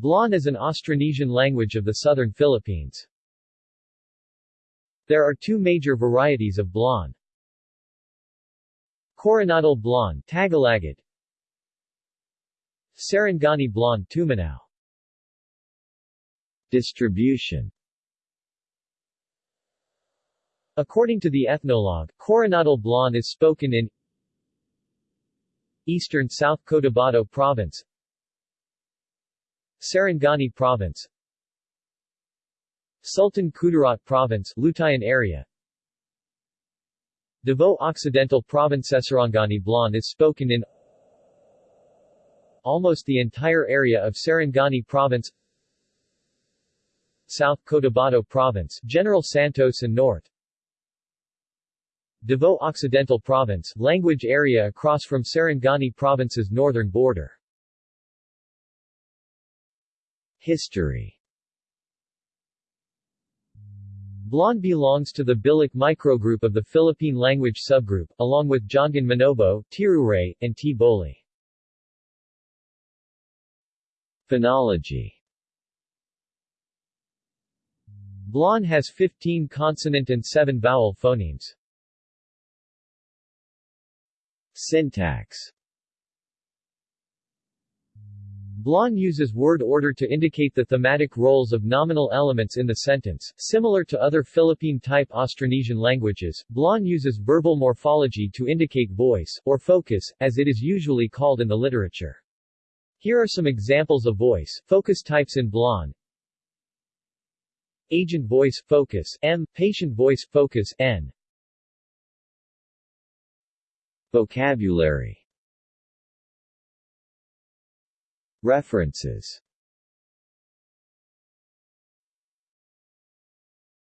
Blaan is an Austronesian language of the southern Philippines. There are two major varieties of Blaan. Koronadal Blaan Tagalagad Sarangani Blaan Tumanao Distribution According to the ethnologue, Koronadal Blaan is spoken in Eastern South Cotabato Province Sarangani Province. Sultan Kudarat Province Lutayan area. Davao Occidental Province Sarangani Blaan is spoken in almost the entire area of Sarangani Province. South Cotabato Province General Santos and North. Davao Occidental Province language area across from Sarangani Province's northern border History Blaan belongs to the Bilic microgroup of the Philippine language subgroup, along with Jongon Manobo, Tiruray, and T-Boli. Phonology Blaan has 15 consonant and 7 vowel phonemes. Syntax Blaan uses word order to indicate the thematic roles of nominal elements in the sentence. Similar to other Philippine-type Austronesian languages, Blaan uses verbal morphology to indicate voice, or focus, as it is usually called in the literature. Here are some examples of voice, focus types in Blaan. Agent voice, focus, M. Patient voice, focus, N. Vocabulary References